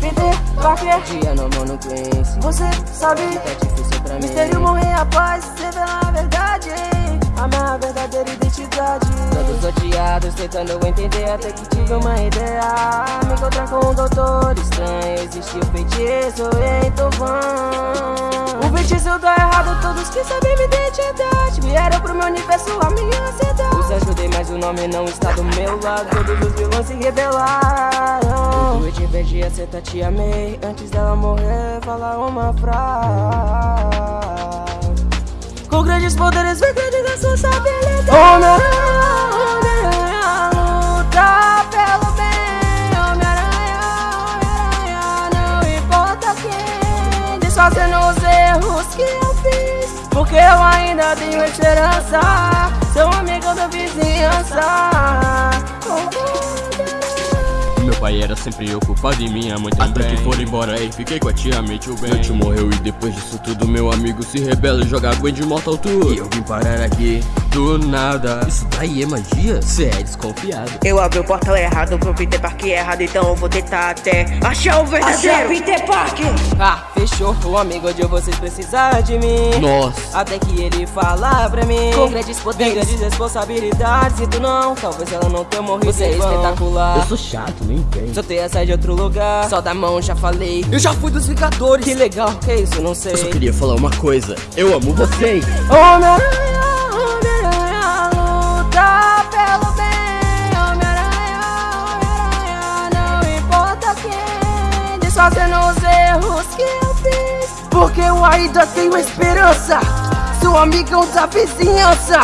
Peter Parker Dia no Quincy Você sabe Tá difícil pra mim. Mistério morrer após Revela a verdade. A minha verdadeira identidade. Todos odiados tentando entender Até que tive uma ideia. Me encontrar com um doutor estranho. Existiu feitiço então vão O feitiço tá errado Todos que sabem minha identidade. Vieram pro meu universo a minha ansiedade. Os ajudei o nome não está do meu lado. Todos os vilões se rebelaram. Eu de vez de acertar te amei. Antes dela morrer falar uma frase. Com grandes poderes vem grande responsabilidade Homem-Aranha, Homem-Aranha luta pelo bem Homem-Aranha, Homem-Aranha Não importa quem. Desfazendo os erros que eu fiz Porque eu ainda tenho esperança. Sou amigo da vizinhança. Meu pai era sempre ocupado e minha mãe também. Até que foram embora e fiquei com a tia May tio Ben Meu tio morreu e depois disso tudo Meu amigo se rebela e joga Gwen de Mortal Tour E eu vim parar aqui do nada. Isso daí é magia? Cê é desconfiado. Eu abri o portal errado pro Peter Parker errado Então eu vou tentar até achar o verdadeiro. Peter Parker Ah, fechou, o amigo de vocês precisa de mim. Nossa. Até que ele fala pra mim. Com grandes poderes. Vem grandes responsabilidades E tu não, talvez ela não tenha morrido Você é espetacular. Eu sou chato, nem vem Só tem essa de outro lugar. Só da mão, já falei. Eu já fui dos Vingadores. Que legal, que isso, não sei. Eu só queria falar uma coisa. Eu amo vocês. Homem-Aranha, Homem-Aranha fazendo nos erros que eu fiz. Porque eu ainda tenho esperança. Sou amigão da vizinhança.